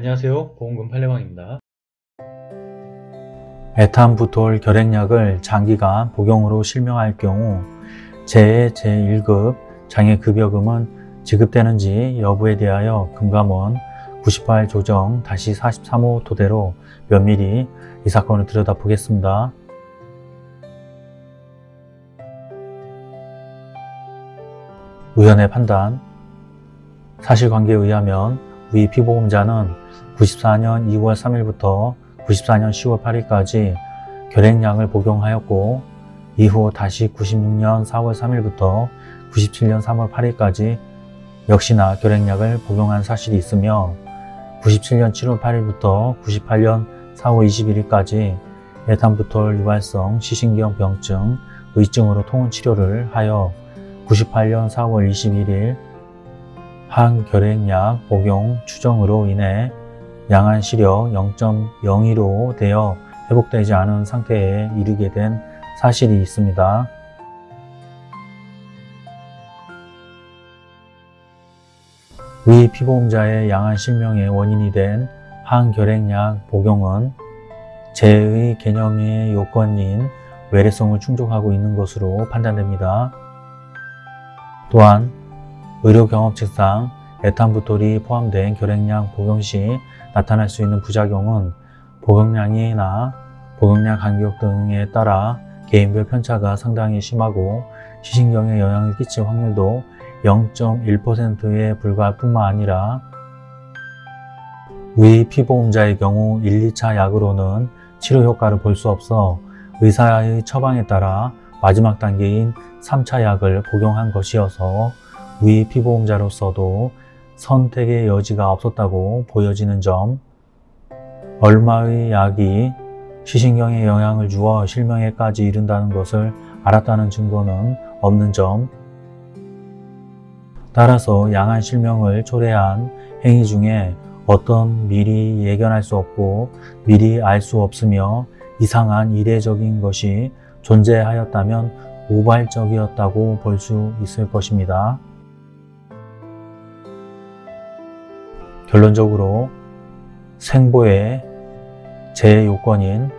안녕하세요. 보험금 팔례방입니다. 에탄부톨 결핵약을 장기간 복용으로 실명할 경우 제 제1급 장애급여금은 지급되는지 여부에 대하여 금감원 98 조정 다시 43호 토대로 면밀히 이 사건을 들여다보겠습니다. 의원의 판단. 사실관계에 의하면 위 피보험자는 94년 2월 3일부터 94년 10월 8일까지 결핵량을 복용하였고 이후 다시 96년 4월 3일부터 97년 3월 8일까지 역시나 결핵약을 복용한 사실이 있으며 97년 7월 8일부터 98년 4월 21일까지 에탄부톨 유발성 시신경 병증 의증으로 통원 치료를 하여 98년 4월 21일 항결핵약 복용 추정으로 인해 양한 시력 0.02로 되어 회복되지 않은 상태에 이르게 된 사실이 있습니다. 위 피보험자의 양한 실명의 원인이 된 항결핵약 복용은 재의 개념의 요건인 외래성을 충족하고 있는 것으로 판단됩니다. 또한 의료 경험칙상 에탄부톨이 포함된 결핵량 복용 시 나타날 수 있는 부작용은 복용량이나 복용량 간격 등에 따라 개인별 편차가 상당히 심하고 시신경에 영향을 끼칠 확률도 0.1%에 불과할 뿐만 아니라 위 피보험자의 경우 1, 2차 약으로는 치료 효과를 볼 수 없어 의사의 처방에 따라 마지막 단계인 3차 약을 복용한 것이어서 위 피보험자로서도 선택의 여지가 없었다고 보여지는 점 얼마의 약이 시신경에 영향을 주어 실명에까지 이른다는 것을 알았다는 증거는 없는 점 따라서 양한 실명을 초래한 행위 중에 어떤 미리 예견할 수 없고 미리 알 수 없으며 이상한 이례적인 것이 존재하였다면 우발적이었다고 볼 수 있을 것입니다. 결론적으로 생보의 제 요건인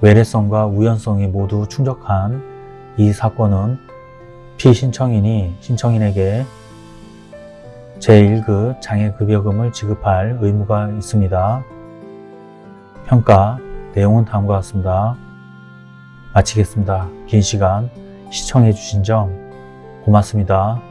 외래성과 우연성이 모두 충족한 이 사건은 피신청인이 신청인에게 제1급 장애급여금을 지급할 의무가 있습니다. 평가 내용은 다음과 같습니다. 마치겠습니다. 긴 시간 시청해 주신 점 고맙습니다.